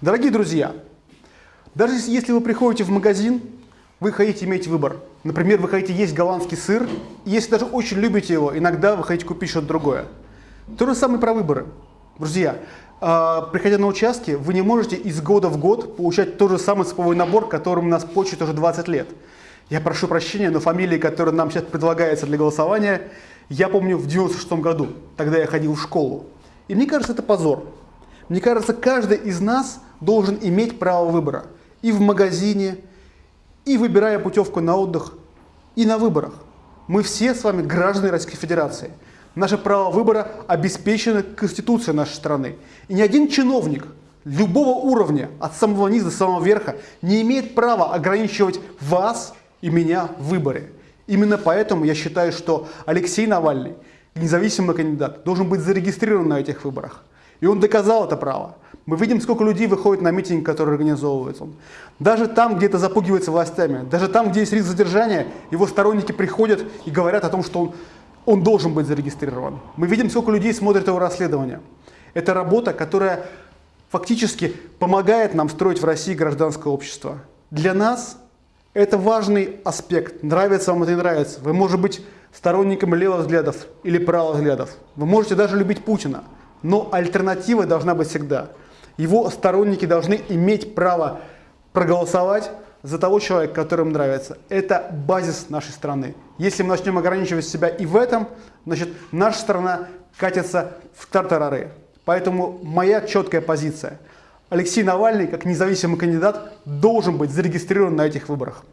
Дорогие друзья, даже если вы приходите в магазин, вы хотите иметь выбор. Например, вы хотите есть голландский сыр, и если даже очень любите его, иногда вы хотите купить что-то другое. То же самое про выборы. Друзья, э, приходя на участки, вы не можете из года в год получать тот же самый сыповой набор, которым нас почтит уже 20 лет. Я прошу прощения, но фамилии, которые нам сейчас предлагаются для голосования, я помню в 96 году, тогда я ходил в школу. И мне кажется, это позор. Мне кажется, каждый из нас должен иметь право выбора. И в магазине, и выбирая путевку на отдых, и на выборах. Мы все с вами граждане Российской Федерации. Наше право выбора обеспечено Конституцией нашей страны. И ни один чиновник любого уровня, от самого низа до самого верха, не имеет права ограничивать вас и меня в выборе. Именно поэтому я считаю, что Алексей Навальный, независимый кандидат, должен быть зарегистрирован на этих выборах. И он доказал это право. Мы видим, сколько людей выходит на митинг, который организовывается. Даже там, где это запугивается властями, даже там, где есть риск задержания, его сторонники приходят и говорят о том, что он он должен быть зарегистрирован. Мы видим, сколько людей смотрят его расследование. Это работа, которая фактически помогает нам строить в России гражданское общество. Для нас это важный аспект. Нравится вам это не нравится. Вы можете быть сторонником левых взглядов или правых взглядов. Вы можете даже любить Путина. Но альтернатива должна быть всегда. Его сторонники должны иметь право проголосовать за того человека, который им нравится. Это базис нашей страны. Если мы начнем ограничивать себя и в этом, значит, наша страна катится в тартарары. Поэтому моя четкая позиция. Алексей Навальный, как независимый кандидат, должен быть зарегистрирован на этих выборах.